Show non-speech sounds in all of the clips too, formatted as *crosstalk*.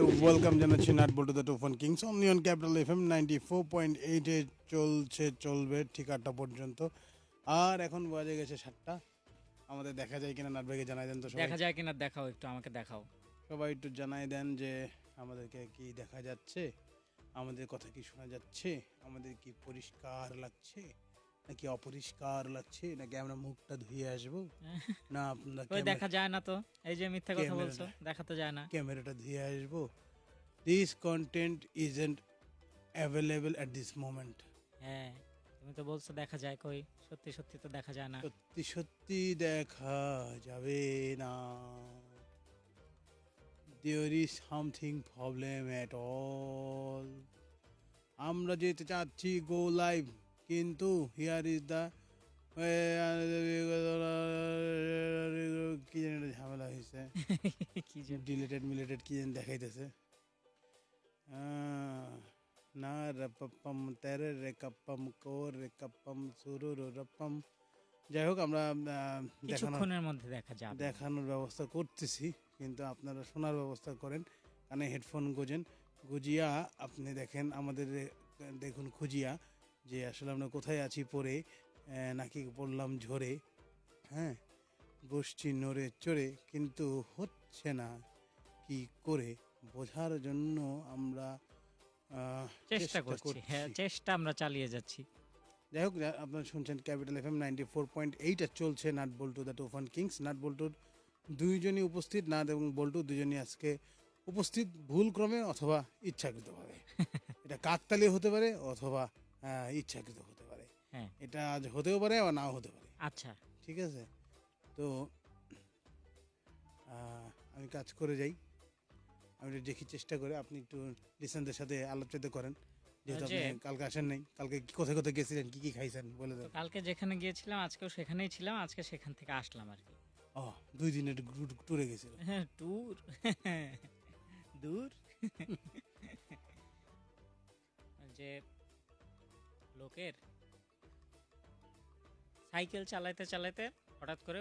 Welcome জানাচ্ছি nut বল্টু the টোফান kings. Onion capital F M ninety four point এইটে চলছে চলবে ঠিক আটটা পর্যন্ত। আর এখন বাজে গেছে সাতটা। আমাদের দেখা যায় কিনা নাট ভাইকে জানাই দেন তো দেখা যায় কিনা দেখাও একটু আমাকে দেখাও। সবাই একটু জানাই দেন যে আমাদেরকে কি দেখা যাচ্ছে আমাদের কথা কি শোনা যাচ্ছে আমাদের কি পরিষ্কার লাগছে। নাকি অপরিষ্কার লাগছে নাকি আমরা মুখটা ধুয়ে আসব? *laughs* না আপনারা ওই দেখা যায় না তো। এই যে মিথ্যা কথা বলছো দেখা তো যায় না। ক্যামেরাটা ধুয়ে আসব। This content isn't available at this moment হ্যাঁ তুমি তো বলছো দেখা যায় কই সত্যি সত্যি তো দেখা যায় না। সত্যি সত্যি দেখা যাবে না। There is something problem at all আমরা যেতে চাচ্ছি গো লাইভ কিন্তু হিয়ার ইজ দ্য কি জানি একটা ঝামেলা হয়েছে। *laughs* কি যে ডিলেটেড মিলেটেড কি জানি দেখাইতেছে। না রপম তেরে রে কপম কোর রে কপম সুরু রপম যাই হোক আমরা কিছুক্ষণের মধ্যে দেখা যাবে। দেখানোর ব্যবস্থা করতেছি কিন্তু আপনারা শোনার ব্যবস্থা করেন। কানে হেডফোন গোজেন। গুজিয়া আপনি দেখেন আমাদের দেখুন খুঁজিয়া। যে আসলে আমরা কোথায় আছি পরে নাকি পড়লাম ঝরে হ্যাঁ? বসছি নড়ে চড়ে কিন্তু হচ্ছে না কি করে? বোঝার জন্য আমরা চেষ্টা করছি হ্যাঁ চেষ্টা আমরা চালিয়ে যাচ্ছি। যাই হোক আপনারা শুনছেন capital F M ninety four point eight চলছে নাট বল্টু দ্য টোফান কিংস। নাট বল্টুর দুইজনই উপস্থিত নাট এবং বল্টু দুজনই আজকে উপস্থিত ভুলক্রমে অথবা ইচ্ছাকৃতভাবে। *laughs* এটা কাকতালি হতে পারে অথবা ইচ্ছাকৃত হতে পারে। হ্যাঁ। এটা আজ হতেও পারে আবার নাও হতে পারে। আচ্ছা। ঠিক আছে? তো আমি কাজ করে যাই। আমি দেখি চেষ্টা করে আপনি একটু লিসেনদের সাথে আলোচিত করেন। যেহেতু আপনি কালকে আসেন নাই কালকে কোথায় কোথায় গেছিলেন কি কি খাইছেন বলে দেন। কালকে যেখানে গিয়েছিলাম আজকেও সেখানেই ছিলাম আজকে সেখান থেকে আসলাম আর কি। ও দুই দিনের ট্যুরে গেছিল। হ্যাঁ ট্যুর *laughs* দূর? *laughs* যে লোকের। সাইকেল চালাইতে চালাইতে হঠাৎ করে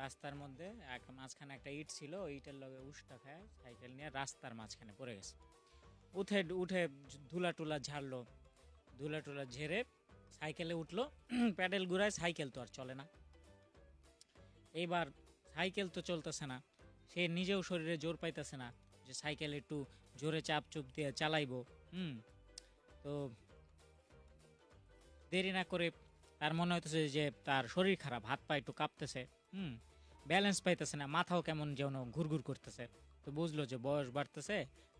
রাস্তার মধ্যে এক মাঝখানে একটা ইট ছিল ইটের লগে উষ্টা খায়, সাইকেল নিয়ে রাস্তার মাঝখানে পড়ে গেছে। উঠে উঠে ধুলা টুলা ঝাড়লো, ধুলা টুলা ঝেড়ে সাইকেলে উঠল, *clears throat* প্যাডেল ঘুরায় সাইকেল তো আর চলে না। এইবার সাইকেল তো চলতেছে না, সে নিজেও শরীরে জোর পাইতেছে না যে সাইকেল একটু জোরে চাপ চুপ দিয়ে চালাইবো, হুম। তো দেরি না করে তার মনে হইতেছে যে তার শরীর খারাপ, হাত পা একটু কাঁপতেছে, হুম ব্যালেন্স পাইতেছে না, মাথাও কেমন যেন ঘুরঘুর করতেছে। তো বুঝলো যে বয়স বাড়তেছে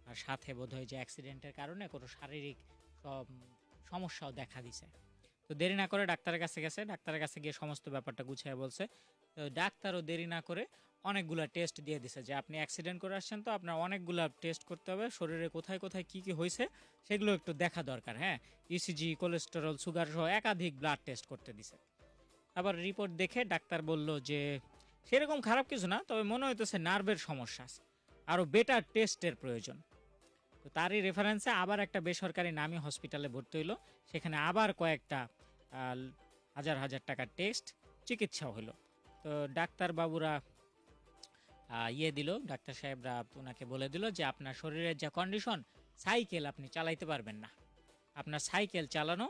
আর সাথে বোধহয় যে অ্যাক্সিডেন্টের কারণে কোনো শারীরিক সমস্যাও দেখা দিছে। তো দেরি না করে ডাক্তারের কাছে গেছে, ডাক্তারের কাছে গিয়ে সমস্ত ব্যাপারটা গুছিয়ে বলছে। তো ডাক্তারও দেরি না করে অনেকগুলা টেস্ট দিয়ে দিছে যে আপনি অ্যাক্সিডেন্ট করে আসছেন তো আপনার অনেকগুলা টেস্ট করতে হবে, শরীরে কোথায় কোথায় কি কি হয়েছে সেগুলো একটু দেখা দরকার হ্যাঁ? ইসিজি কোলেস্টেরল সুগার সহ একাধিক ব্লাড টেস্ট করতে দিছে। আবার রিপোর্ট দেখে ডাক্তার বলল যে সেরকম খারাপ কিছু না, তবে মনে হইতেছে নার্ভের সমস্যা আছে আরও বেটার টেস্টের প্রয়োজন। তো তারই রেফারেন্সে আবার একটা বেসরকারি নামী হসপিটালে ভর্তি হইল, সেখানে আবার কয়েকটা হাজার হাজার টাকার টেস্ট চিকিৎসাও হলো তো ডাক্তারবাবুরা ইয়ে দিল ডাক্তার সাহেবরা ওনাকে বলে দিল যে আপনার শরীরের যা কন্ডিশন সাইকেল আপনি চালাইতে পারবেন না। আপনার সাইকেল চালানো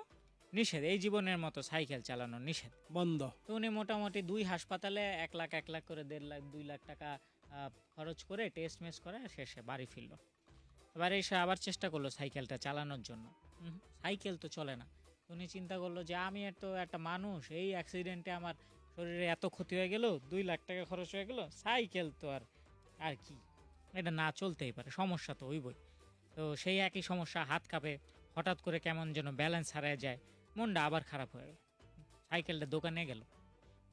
নিষেধ এই জীবনের মতো সাইকেল চালানো নিষেধ। বন্ধ। তো উনি মোটামুটি দুই হাসপাতালে এক লাখ এক লাখ করে দেড় লাখ দুই লাখ টাকা খরচ করে টেস্ট মেস করে শেষে বাড়ি ফিরল। এবার এসে আবার চেষ্টা করল সাইকেলটা চালানোর জন্য। সাইকেল তো চলে না। উনি চিন্তা করল যে আমি তো একটা মানুষ এই অ্যাক্সিডেন্টে আমার শরীরে এত ক্ষতি হয়ে গেল, দুই লাখ টাকা খরচ হয়ে গেল, সাইকেল তো আর আর কি? এটা না চলতেই পারে, সমস্যা তো হইবই। তো সেই একই সমস্যা, হাত কাঁপে, হঠাৎ করে কেমন যেন ব্যালেন্স হারায় যায়, মনটা আবার খারাপ হয়ে গেল। সাইকেলটা দোকানে গেল,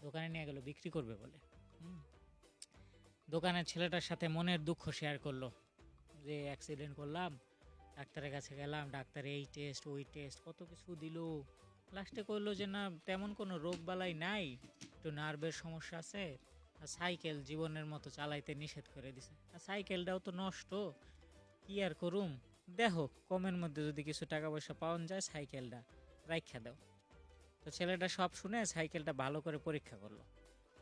দোকানে নিয়ে গেল, বিক্রি করবে বলে। দোকানের ছেলেটার সাথে মনের দুঃখ শেয়ার করল, যে অ্যাক্সিডেন্ট করলাম, ডাক্তারের কাছে গেলাম, ডাক্তার এই টেস্ট ওই টেস্ট কত কিছু দিল। লাস্টে করল যে, না, তেমন কোনো রোগ বালাই নাই, একটু নার্ভের সমস্যা আছে, আর সাইকেল জীবনের মতো চালাইতে নিষেধ করে দিছে। আর সাইকেলটাও তো নষ্ট, কি আর করুম? দেখো, কমের মধ্যে যদি কিছু টাকা পয়সা পাওয়া যায় সাইকেলটা রাইখা দাও। তো ছেলেটা সব শুনে সাইকেলটা ভালো করে পরীক্ষা করল।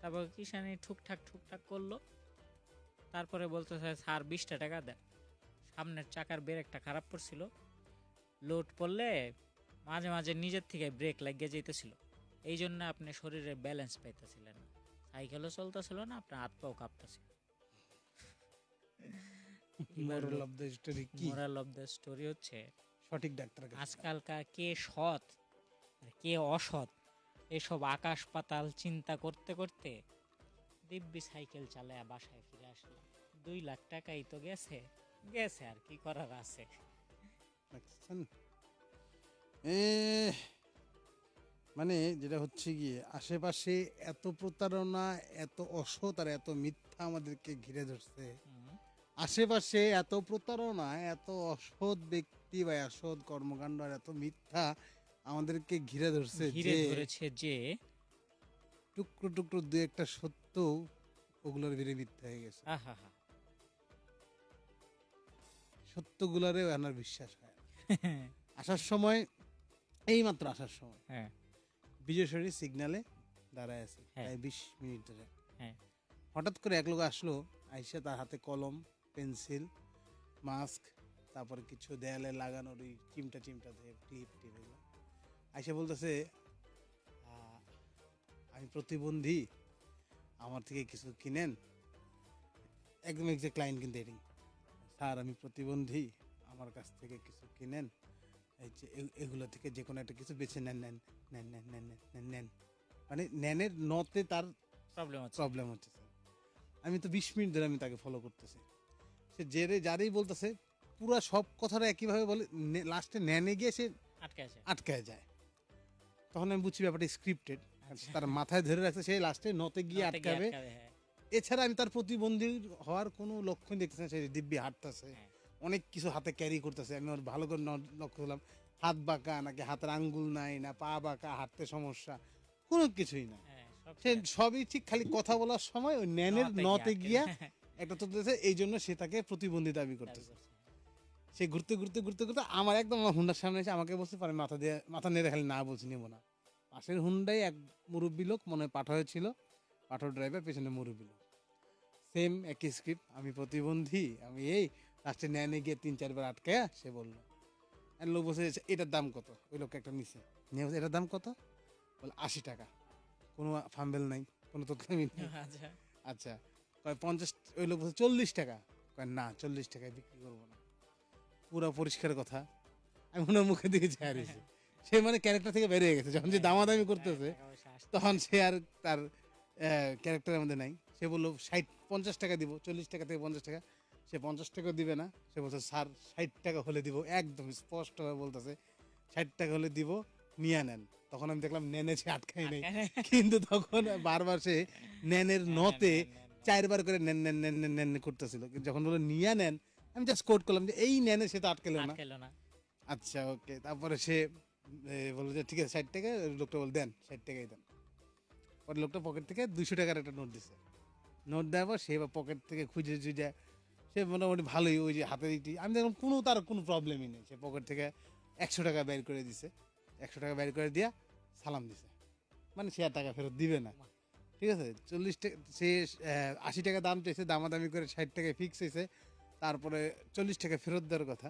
তারপর কিষানি ঠুকঠাক ঠুকঠাক করল। তারপরে বলতে, স্যার বিশটা টাকা দেয় সামনের চাকার ব্রেকটা খারাপ পড়ছিল। লোড পড়লে মাঝে মাঝে নিজের থেকে ব্রেক লাগিয়ে যেতেছিল এই জন্য আপনি শরীরে ব্যালেন্স পাইতেছিলেন না। সাইকেলও চলতেছিল না আপনার হাত পাও কাঁপতেছিল। মোরাল অফ দ্য স্টোরি কি? মোরাল অফ দ্য স্টোরি হচ্ছে সঠিক ডাক্তার আজকালকার কে সৎ আর কে অসৎ এসব আকাশ পাতাল চিন্তা করতে করতে দিব্যি সাইকেল চালায় বাসায় ফিরে আসলাম। দুই লাখ টাকাই তো গেছে গেছে আর কি করার আছে? এ মানে যেটা হচ্ছে গিয়ে আশেপাশে এত প্রতারণা এত অসৎ আর এত মিথ্যা আমাদেরকে ঘিরে ধরছে। আশেপাশে এত প্রতারণা এত অসৎ ব্যক্তি বা অসৎ কর্মকাণ্ড আর এত মিথ্যা আমাদেরকে ঘিরে ধরছে ঘিরে যে ধরেছে যে টুকরো টুকরো দু একটা সত্য ওগুলোর ভিড়ে মিথ্যা হয়ে গেছে। আহা হা। সত্যগুলারে আনার বিশ্বাস হয় *laughs* আসার সময় এই মাত্র আসার সময়। হ্যাঁ। বিজয়সরী সিগনালে দাঁড়ায় আছে হ্যাঁ। প্রায় বিশ মিনিট ধরে হ্যাঁ। হঠাৎ করে এক লোক আসলো আইসা তার হাতে কলম পেন্সিল মাস্ক তারপরে কিছু দেয়ালে লাগানোর ওই চিমটা চিমটা দিয়ে ক্লিপ টিপ এগুলো আইসা বলতেছে আমি প্রতিবন্ধী আমার থেকে কিছু কিনেন? একদম এক্সাক্ট ক্লায়েন্ট কিন্তু এটাই স্যার আমি প্রতিবন্ধী আমার কাছ থেকে কিছু কিনেন? এই যে এগুলো থেকে যে কোনো একটা কিছু বেছে নেন নেন নেন নেন নেন নেন নেন মানে নেনের নতে তার প্রবলেম হচ্ছে। প্রবলেম হচ্ছে আমি তো বিশ মিনিট ধরে আমি তাকে ফলো করতেছি। সে জেরে যারেই বলতেছে পুরো সব কথাটা একইভাবে বলে লাস্টে নেনে গিয়ে সে আটকে যায় আটকে যায়। তখন আমি বুঝছি ব্যাপারটা স্ক্রিপ্টেড আচ্ছা। তার মাথায় ধরে রাখছে সে লাস্টে নতে গিয়ে আটকাবে। হ্যাঁ। এছাড়া আমি তার প্রতিবন্ধী হওয়ার কোনো লক্ষণ দেখতেছি না সে দিব্যি হাঁটতেছে। হ্যাঁ। অনেক কিছু হাতে ক্যারি করতেছে। আমি ওর ভালো করে লক্ষ্য করলাম হাত বাঁকা নাকি হাতের আঙ্গুল নাই না পা বাঁকা হাঁটতে সমস্যা কোনো কিছুই না। হ্যাঁ, সে সবই ঠিক খালি কথা বলার সময় ওই ন্যানের নতে গিয়া। একটা চলতেছে এই জন্য সে তাকে প্রতিবন্ধী দাবি করতেছে। সে ঘুরতে ঘুরতে ঘুরতে ঘুরতে আমার একদম হুন্ডার সামনে এসে আমাকে বলতে পারে মাথা দিয়ে মাথা নেড়ে খালি না বলছি নেব না। পাশের হুন্ডাই এক মুরব্বী লোক মনে হয় পাঠা ছিল পাঠো ড্রাইভার পেছনে মুরব্বী লোক। সেম একই স্ক্রিপ্ট আমি প্রতিবন্ধী আমি এই লাস্টে ন্যানে গিয়ে তিন চারবার আটকায়া সে বলল আর লোক বসে এটার দাম কত? ওই লোক একটা নিচে নিয়ে বলছে, এটার দাম কত? বলে আশি টাকা। কোনো ফাম্বেল নাই কোনো তথ্য নেই। *laughs* আচ্ছা। আচ্ছা কয় পঞ্চাশ ওই লোক বলছে চল্লিশ টাকা। কয় না চল্লিশ টাকায় বিক্রি করব না। পুরো পরিষ্কার কথা। আমি ওনার মুখে দিকে হারিয়েছি *laughs* সে মানে ক্যারেক্টার থেকে বেরিয়ে গেছে। যখন যে দামাদামি করতেছে টাকা তখন সে আর তার ক্যারেক্টারের মধ্যে নাই। সে বলল ষাট পঞ্চাশ টাকা দিব চল্লিশ টাকা থেকে পঞ্চাশ টাকা। সে পঞ্চাশ টাকা দিবে না সে বলছে স্যার ষাট টাকা হলে দিব। একদম স্পষ্টভাবে বলতেছে ষাট টাকা হলে দিব নিয়ে নেন। তখন আমি দেখলাম নেনেছে আটকাই নেই। কিন্তু তখন বারবার সে নেনের নতে নেন, নেন, নেন। চারবার করে নেন নেন নেন নেন নেন করতেছিল। যখন বলল নিয়ে নেন আমি জাস্ট কোট করলাম যে এই নেনে সে তো আটকেলো না। আচ্ছা ওকে। তারপরে সে বলল যে ঠিক আছে ষাট টাকা। লোকটা বল দেন ষাট টাকাই দেন। পরে লোকটা পকেট থেকে দুশো টাকার একটা নোট দিছে। নোট দেওয়ার পর সে পকেট থেকে খুঁজে খুঁজে সে মোটামুটি ভালোই ওই যে হাতের ইটি। আমি দেখলাম কোনো তার কোনো প্রবলেমই নেই। সে পকেট থেকে একশো টাকা বের করে দিছে। একশো টাকা বের করে দিয়া সালাম দিছে। মানে সে আর টাকা ফেরত দিবে না। ঠিক আছে? চল্লিশ টাকা, সে আশি টাকা দাম চেয়েছে দামাদামি করে ষাট টাকায় ফিক্স হয়েছে তারপরে চল্লিশ টাকা ফেরত দেওয়ার কথা।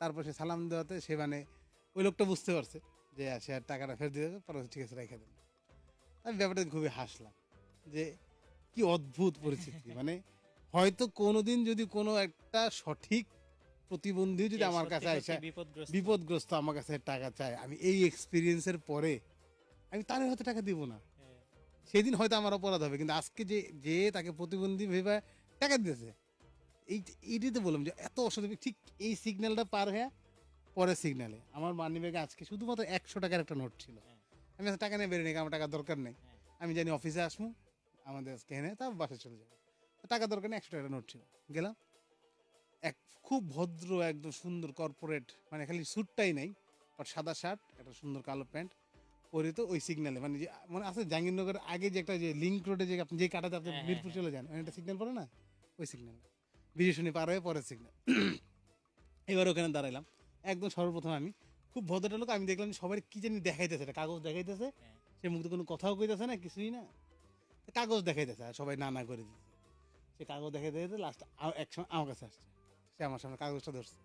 তারপর সে সালাম দেওয়াতে সে মানে ওই লোকটা বুঝতে পারছে যে সে আর টাকাটা ফেরত দিয়ে দেবে পরে ঠিক আছে, রেখে দেন। আমি ব্যাপারটা খুবই হাসলাম যে কি অদ্ভুত পরিস্থিতি। মানে হয়তো কোনোদিন যদি কোনো একটা সঠিক প্রতিবন্ধী যদি আমার কাছে আসে বিপদগ্রস্ত? আমার কাছে টাকা চায় আমি এই এক্সপিরিয়েন্সের পরে আমি তার হয়তো টাকা দিব না। হ্যাঁ, সেদিন হয়তো আমার অপরাধ হবে কিন্তু আজকে যে যে তাকে প্রতিবন্ধী ভেবে টাকা দিতেছে এই এইটাই তো বললাম যে এত অসুবিধা ঠিক এই সিগন্যালটা পার হয়ে পরের সিগন্যালে আমার মানি ব্যাগে আজকে শুধুমাত্র একশো টাকার একটা নোট ছিল। হ্যাঁ। আমি টাকা নিয়ে বেরিয়ে নিই আমার টাকা দরকার নেই। হ্যাঁ। আমি জানি অফিসে আসব আমাদের আজকে এনে তারপর বাসায় চলে যাব। টাকা দরকার নেই একশো টাকার নোট ছিল। গেলাম। এক খুব ভদ্র একদম সুন্দর কর্পোরেট মানে খালি স্যুটটাই নাই বাট সাদা শার্ট একটা সুন্দর কালো প্যান্ট। পরে তো ওই সিগন্যালে মানে যে মানে আছে জাহাঙ্গীরনগর আগে যে একটা যে লিঙ্ক রোডে যে আপনি যে কাটাতে আপনি হ্যাঁ, হ্যাঁ, মিরপুর চলে যান ওখানে একটা সিগন্যাল পড়ে না? ওই সিগন্যাল বিজয় শুনি পার হয়ে পরের সিগন্যাল *clears throat* এবার ওখানে দাঁড়াইলাম। একদম সর্বপ্রথম আমি। খুব ভদ্রটা লোক আমি দেখলাম যে সবাই কি জানি দেখাইতেছে একটা কাগজ দেখাইতেছে। হ্যাঁ। সে মুখে কোনো কথাও কইতেছে না কিছুই না। কাগজ দেখাইতেছে আর সবাই না না করে দিতেছে সে কাগজ দেখে দেখে লাস্ট একসময় আমার কাছে আসছে। সে আমার সামনে কাগজটা ধরছে।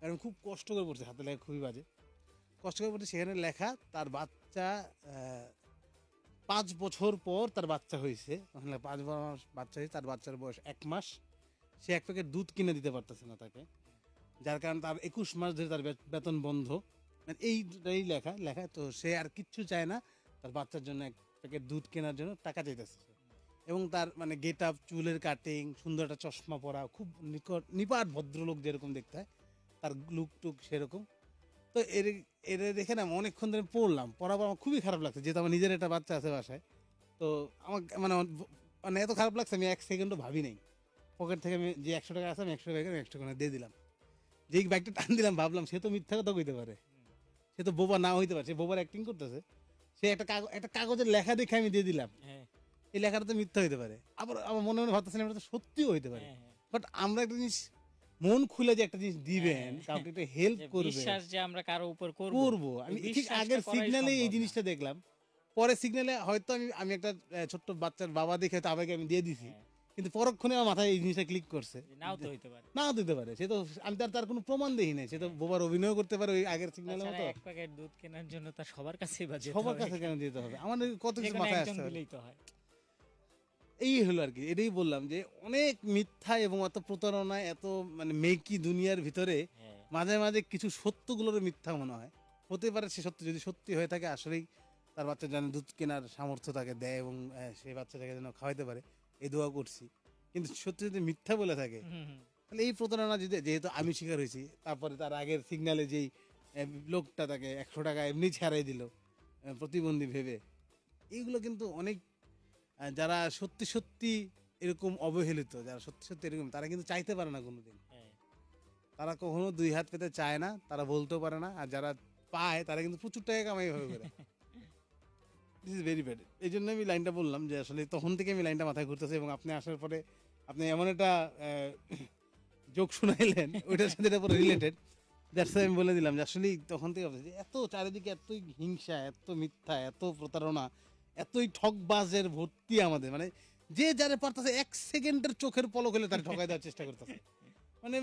আর আমি খুব কষ্ট করে পড়ছে, হাতে লেখা খুবই বাজে। কষ্ট করে পড়ছে, সেখানে লেখা, তার বাচ্চা পাঁচ বছর পর তার বাচ্চা হয়েছে। ওখানে পাঁচ মাস বাচ্চা হয়েছে, তার বাচ্চার বয়স এক মাস। সে এক প্যাকেট দুধ কিনে দিতে পারতেছে না তাকে। যার কারণে তার একুশ মাস ধরে তার বেতন বন্ধ। মানে এইটাই লেখা লেখা, তো সে আর কিচ্ছু চায় না। তার বাচ্চার জন্য এক প্যাকেট দুধ কেনার জন্য টাকা চাইতেছে। এবং তার মানে গেট আপ চুলের কাটিং সুন্দর একটা চশমা পরা, খুব নিকট, নিপাট ভদ্রলোক যেরকম দেখতে হয়, তার লুক টুক সেরকম। তো এর এর দেখে না অনেকক্ষণ ধরে পড়লাম, পড়ার পর আমার খুবই খারাপ লাগছে, যেহেতু আমার নিজের একটা বাচ্চা আছে বাসায়। তো আমার মানে মানে এত খারাপ লাগছে, আমি এক সেকেন্ডও ভাবি নাই। পকেট থেকে আমি যে একশো টাকা আছে, আমি একশো টাকা একশো টাকা দিয়ে দিলাম। যেই ব্যাগটা টান দিলাম, ভাবলাম সে তো মিথ্যা কথা কইতে পারে। সে তো বোবা না হইতে পারে, সে বোবার অ্যাক্টিং করতেছে। সে একটা কাগজ একটা কাগজের লেখা দেখে আমি দিয়ে দিলাম। হ্যাঁ। এই লেখাটা তো মিথ্যা হইতে পারে। আবার আমার মনে মনে ভাবতেছিলাম এটা তো সত্যিও হইতে পারে। হ্যাঁ, হ্যাঁ। বাট আমরা একটা জিনিস মন খুলে যে একটা জিনিস দিবেন হ্যাঁ। কাউকে একটা হেল্প করবে বিশ্বাস যে আমরা কারও উপর করব। করব। আমি ঠিক আগের সিগন্যালে এই জিনিসটা দেখলাম। পরে সিগন্যালে হয়তো আমি আমি একটা ছোট্ট বাচ্চার বাবা দেখে হয়তো আমি দিয়ে দিছি। হ্যাঁ, কিন্তু পরক্ষণে আমার মাথায় এই জিনিসটা ক্লিক করছে। নাও তো হইতে পারে। নাও দিতে পারে। সে তো আমি তার তার কোনো প্রমাণ দেখি নাই। সে তো বোবার অভিনয় করতে পারে ওই আগের সিগন্যালের মতো। এক প্যাকেট দুধ কেনার জন্য তার সবার কাছেই বাজে সবার কাছে কেন দিতে হবে? আমার কত কিছু মাথায় তো হয়। এই হলো আর কি এটাই বললাম যে অনেক মিথ্যা এবং এত প্রতারণা এত মানে মেকি দুনিয়ার ভিতরে হ্যাঁ। মাঝে মাঝে কিছু সত্যগুলোর মিথ্যা মনে হয়। হতে পারে সে সত্য যদি সত্যি হয়ে থাকে আসলেই তার বাচ্চা যেন দুধ কেনার সামর্থ্য তাকে দেয় এবং সেই বাচ্চাটাকে যেন খাওয়াইতে পারে এই দোয়া করছি। কিন্তু সত্যি যদি মিথ্যা বলে থাকে। তাহলে এই প্রতারণা যদি যেহেতু আমি শিকার হয়েছি তারপরে তার আগের সিগনালে যেই লোকটা তাকে একশো টাকা এমনি ছাড়াই দিল প্রতিবন্ধী ভেবে এইগুলো কিন্তু অনেক যারা সত্যি সত্যি এরকম অবহেলিত যারা সত্যি সত্যি এরকম তারা কিন্তু চাইতে পারে না কোনোদিন। হ্যাঁ। তারা কখনো দুই হাত পেতে চায় না তারা বলতেও পারে না আর যারা পায় তারা কিন্তু প্রচুর টাকা কামাই হয়ে করে। দিস ইজ ভেরি ব্যাড এই জন্য আমি লাইনটা বললাম যে আসলে তখন থেকে আমি লাইনটা মাথায় ঘুরতেছে এবং আপনি আসার পরে আপনি এমন একটা যোগ শুনাইলেন ওইটার সাথে এটা রিলেটেড দ্যাটস আমি বলে দিলাম যে আসলেই তখন থেকে এত চারিদিকে এতই হিংসা এত মিথ্যা এত প্রতারণা এতই ঠকবাজের ভর্তি আমাদের। মানে যে যারে পারতেছে এক সেকেন্ডের চোখের পলক হলে তার ঠকাই দেওয়ার চেষ্টা করতেছে। মানে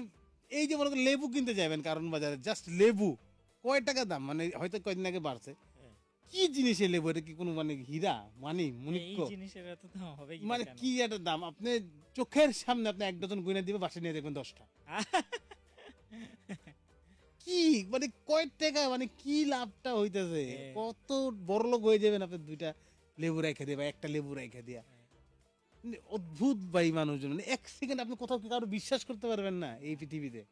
এই যে মনে লেবু কিনতে যাবেন কারণ বাজারে জাস্ট লেবু কয় টাকা দাম? মানে হয়তো কয়দিন আগে বাড়ছে। কি জিনিসের লেবু? এটা কি কোনো মানে হীরা? মানি এই মুনিক্য মানে কি একটা দাম? আপনি চোখের সামনে আপনি এক ডজন গুনে দিবে বাসে নিয়ে দেখবেন দশটা। কি? মানে কয় টাকা? মানে কি লাভটা হইতেছে? হ্যাঁ। কত বড় লোক হয়ে যাবেন আপনি দুইটা। লেবু রেখে দিয়ে বা একটা লেবু রেখে দিয়া। মানে অদ্ভুত ভাই মানুষজন। মানে এক সেকেন্ড আপনি কোথাও কি কারও বিশ্বাস করতে পারবেন না এই পৃথিবীতে।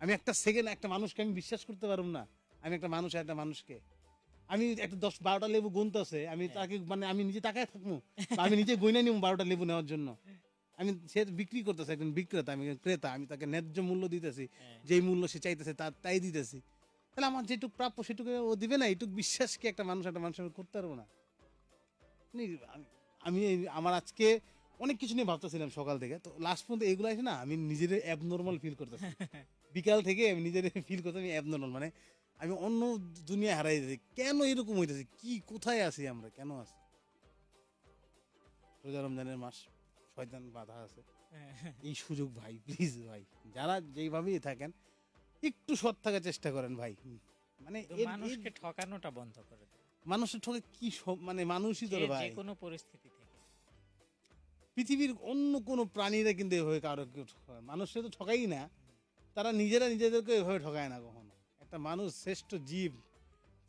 আমি একটা সেকেন্ড একটা মানুষকে আমি বিশ্বাস করতে পারব না। আমি একটা মানুষ একটা মানুষকে। আমি একটা দশ বারোটা লেবু গুনতে আছে আমি হ্যাঁ। তাকে মানে আমি নিজে টাকায় থাকব। আমি নিজে গইনা নিব বারোটা লেবু নেওয়ার জন্য। আমি সে বিক্রি করতেছে একজন বিক্রেতা আমি ক্রেতা আমি তাকে ন্যায্য মূল্য দিতেছি। হ্যাঁ। যেই মূল্য সে চাইতেছে তার তাই দিতেছি। তাহলে আমার যেটুকু প্রাপ্য সেটুকু ও দিবে না এইটুকু বিশ্বাস কি একটা মানুষ একটা মানুষ করতে পারব না? আমি- আমি আমার আজকে অনেক কিছু নিয়ে ভাবতেছিলাম সকাল থেকে। তো লাস্ট পর্যন্ত এগুলো আছে না আমি নিজের অ্যাবনর্মাল ফিল করতেছি। *laughs* বিকাল থেকে আমি নিজের ফিল করতে আমি অ্যাবনর্মাল মানে আমি অন্য দুনিয়া হারাই যাচ্ছি। কেন এরকম হইতেছে? কি কোথায় আছি আমরা? কেন আছি? রোজা রমজানের মাস শয়তান বাধা আছে। *laughs* এই সুযোগ ভাই প্লিজ ভাই যারা যেইভাবেই থাকেন একটু সৎ থাকার চেষ্টা করেন ভাই। মানে মানুষকে ঠকানোটা বন্ধ করে দেয় মানুষের ঠকে কি সব- মানে মানুষই যে ভাই? যে কোনো পরিস্থিতি পৃথিবীর অন্য কোনো প্রাণীরা কিন্তু এভাবে কারও কেউ ঠকায় মানুষরা তো ঠকাই না। তারা নিজেরা নিজেদেরকে এভাবে ঠকায় না কখনো। একটা মানুষ শ্রেষ্ঠ জীব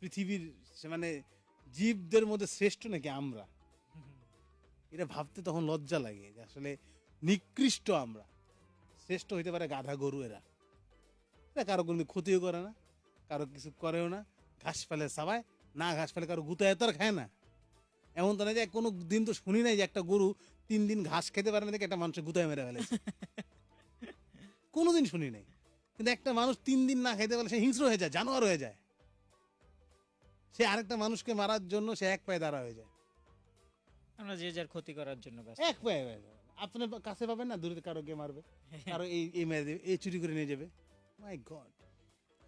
পৃথিবীর মানে জীবদের মধ্যে শ্রেষ্ঠ নাকি আমরা? এটা ভাবতে তখন লজ্জা লাগে যে আসলে নিকৃষ্ট আমরা। শ্রেষ্ঠ হইতে পারে গাধা গরু এরা। এরা কারও কোনো ক্ষতিও করে না কারও কিছু করেও না ঘাস ফেলে সাবায় না ঘাস ফেলে কারও গুতায় তো আর খায় না। এমন তো না যে কোনো দিন তো শুনি নাই যে একটা গরু তিন দিন ঘাস খেতে পারে না দেখে একটা মানুষের গুতায় মেরে ফেলেছে। কোনোদিন শুনি নাই। কিন্তু একটা মানুষ তিন দিন না খেতে পারলে সে হিংস্র হয়ে যায় জানোয়ার হয়ে যায়। সে আরেকটা মানুষকে মারার জন্য সে এক পায়ে দাঁড়া হয়ে যায়। আমরা যে যার ক্ষতি করার জন্য এক পায়ে হয়ে আপনার কাছে পাবেন না? দূরে কারও কে মারবে। *laughs* কারও এই এই মেরে দেবে এই চুরি করে নিয়ে যাবে। মাই গড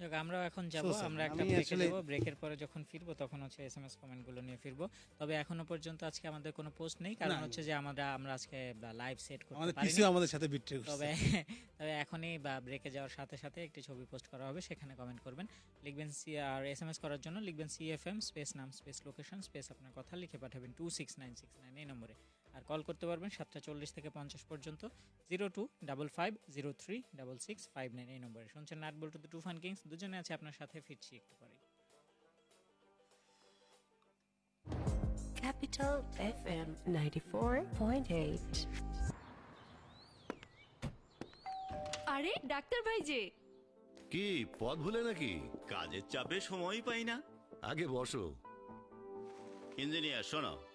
যাক, আমরাও এখন যাব আমরা একটা ব্রেকে আসলে- ব্রেকের পরে যখন ফিরবো তখন হচ্ছে এসএমএস কমেন্টগুলো নিয়ে ফিরবো। তবে এখনও পর্যন্ত আজকে আমাদের কোনো পোস্ট নেই কারণ হচ্ছে যে আমরা আমরা আজকে লাইভ সেট করতে আমাদের পিসি আমাদের সাথে বিট্রে তবে তবে এখনই বা ব্রেকে যাওয়ার সাথে সাথে একটি ছবি পোস্ট করা হবে সেখানে কমেন্ট করবেন। লিখবেন C R S M S করার জন্য লিখবেন সিএফএম স্পেস নাম স্পেস লোকেশন স্পেস আপনার কথা লিখে পাঠাবেন two six nine six nine এই নম্বরে। আর কল করতে পারবেন সাতটা চল্লিশ থেকে পঞ্চাশ পর্যন্ত zero two double five zero three double six five nine এই নম্বরে। শুনছেন নাট বল্টু টু ফান কিংস দুজনে আছে আপনার সাথে ফিরছি একটু পরে Capital FM 94.8. আরে ডাক্তার ভাই যে কি পথ ভুলে নাকি? কাজের চাপে সময়ই পাই না। আগে বসো। ইঞ্জিনিয়ার শোনো।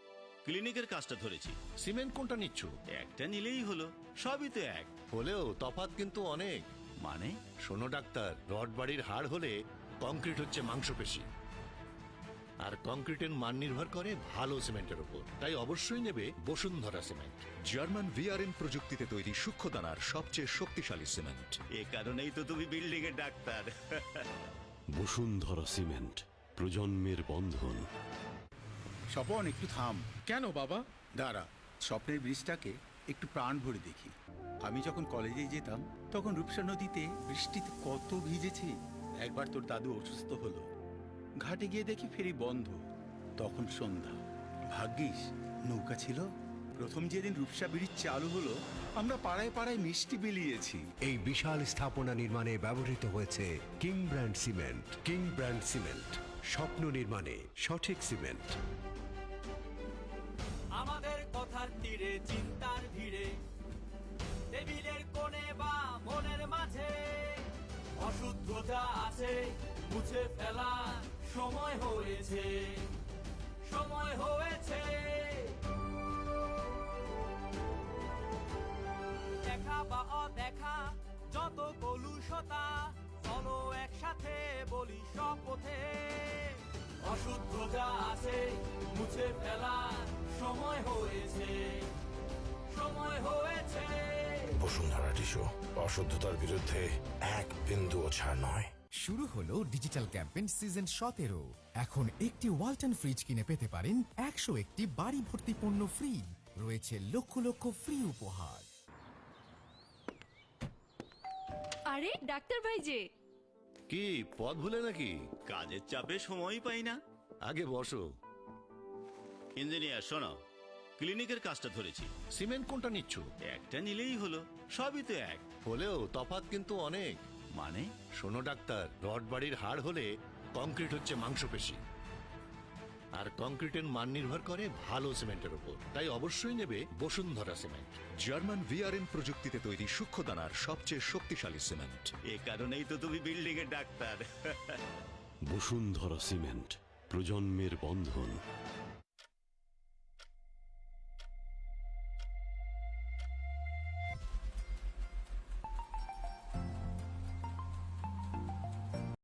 ক্লিনিকের কাজটা ধরেছি। সিমেন্ট কোনটা নিচ্ছ? একটা নিলেই হলো। সবই তো এক। হলেও তফাৎ কিন্তু অনেক। মানে? শোনো ডাক্তার রড বাড়ির হাড় হলে কংক্রিট হচ্ছে মাংসপেশি। আর কংক্রিটের মান নির্ভর করে ভালো সিমেন্টের উপর তাই অবশ্যই নেবে বসুন্ধরা সিমেন্ট। জার্মান ভিআরএন প্রযুক্তিতে তৈরি সূক্ষ্ম দানার সবচেয়ে শক্তিশালী সিমেন্ট। এ কারণেই তো তুমি বিল্ডিং এর ডাক্তার। বসুন্ধরা সিমেন্ট প্রজন্মের বন্ধন। স্বপন একটু থাম। কেন বাবা? দাঁড়া স্বপ্নের ব্রিজটাকে একটু প্রাণ ভরে দেখি। আমি যখন কলেজে যেতাম তখন রূপসা নদীতে বৃষ্টিতে কত ভিজেছি। একবার তোর দাদু অসুস্থ হলো। ঘাটে গিয়ে দেখি ফেরি বন্ধ। তখন সন্ধ্যা। ভাগ্যিস নৌকা ছিল। প্রথম যেদিন রূপসা ব্রিজ চালু হলো আমরা পাড়ায় পাড়ায় মিষ্টি বিলিয়েছি। এই বিশাল স্থাপনা নির্মাণে ব্যবহৃত হয়েছে king brand cement. King brand cement স্বপ্ন নির্মাণে সঠিক সিমেন্ট। আমাদের কথার তীরে, চিন্তার ভিড়ে। টেবিলের কোণে বা মনের মাঝে অশুদ্ধতা আছে মুছে ফেলা সময় হয়েছে। সময় হয়েছে। দেখা বা অদেখা, যত কলুষতা, চলো একসাথে বলি শপথে অশুদ্ধতা আছে মুছে ফেলা সময় হয়েছে। সময় হয়েছে। বসুন্ধরা টিস্যু অশুদ্ধতার বিরুদ্ধে এক বিন্দুও ছাড় নয়। শুরু হলো ডিজিটাল ক্যাম্পেইন সিজন সতেরো। এখন একটি ওয়ালটন ফ্রিজ কিনে পেতে পারেন একশো একটি বাড়ি ভর্তি পণ্য ফ্রি। রয়েছে লক্ষ লক্ষ ফ্রি উপহার। আরে ডাক্তার ভাই যে কি পথ ভুলে নাকি? কাজের চাপে সময়ই পাই না। আগে বসো। ইঞ্জিনিয়ার শোনো ক্লিনিকের কাজটা ধরেছি। সিমেন্ট কোনটা নিচ্ছ? একটা নিলেই হলো সবই তো এক। হলেও তফাৎ কিন্তু অনেক। মানে? শোনো ডাক্তার রড বাড়ির হাড় হলে কংক্রিট হচ্ছে মাংসপেশি। আর কংক্রিটের মান নির্ভর করে ভালো সিমেন্টের উপর। তাই অবশ্যই নেবে বসুন্ধরা সিমেন্ট। জার্মান ভিআরএন প্রযুক্তিতে তৈরি সূক্ষ্ম দানার সবচেয়ে শক্তিশালী সিমেন্ট। এ কারণেই তো তুমি বিল্ডিং এর ডাক্তার। বসুন্ধরা সিমেন্ট প্রজন্মের বন্ধন।